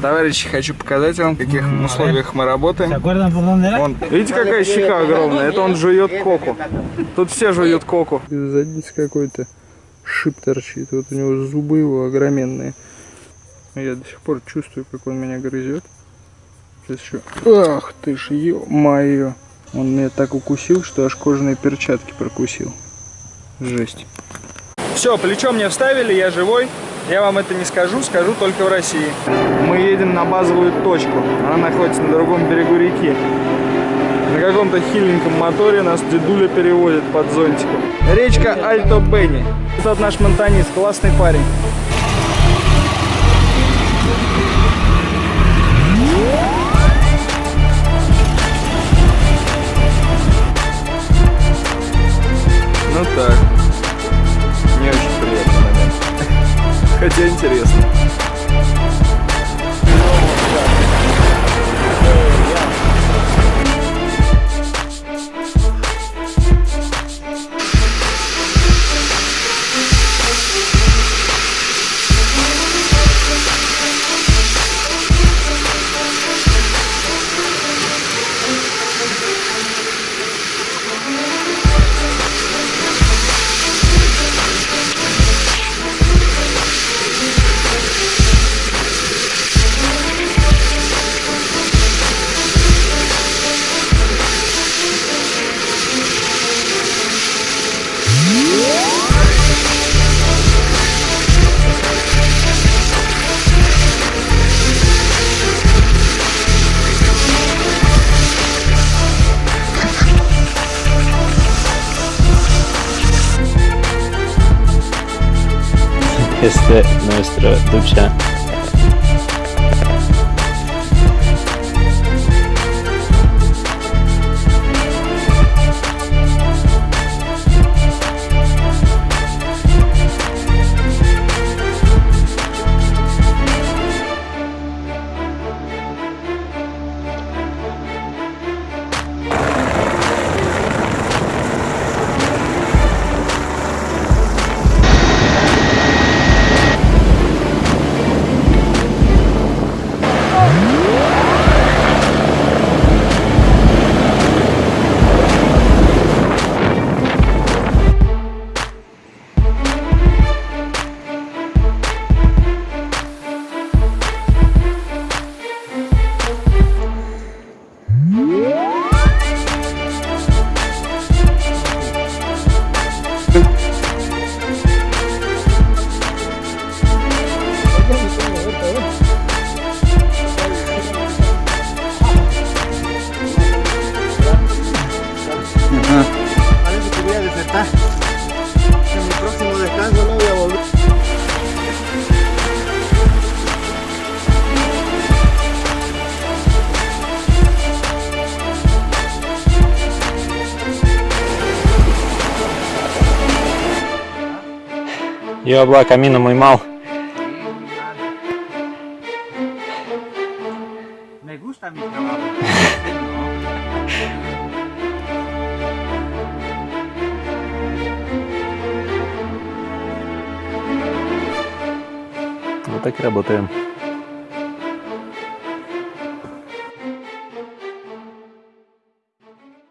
Товарищи, хочу показать вам, в каких условиях мы работаем. Вон, видите, какая щека огромная? Это он жует коку. Тут все жуют коку. Из задницы какой-то шип торчит. Вот у него зубы его огроменные. Я до сих пор чувствую, как он меня грызет. Сейчас еще... Ах ты ж, ё-моё. Он меня так укусил, что аж кожаные перчатки прокусил. Жесть. Все, плечо мне вставили, я живой. Я вам это не скажу, скажу только в России. Мы едем на базовую точку. Она находится на другом берегу реки. На каком-то хиленьком моторе нас дедуля переводит под зонтиком. Речка Альто Бенни. Этот наш монтанист, классный парень. Ну так. Хотя интересно. este, nuestra ducha Yo hablo camino muy mal. Me gusta mi trabajo. Вот так и работаем.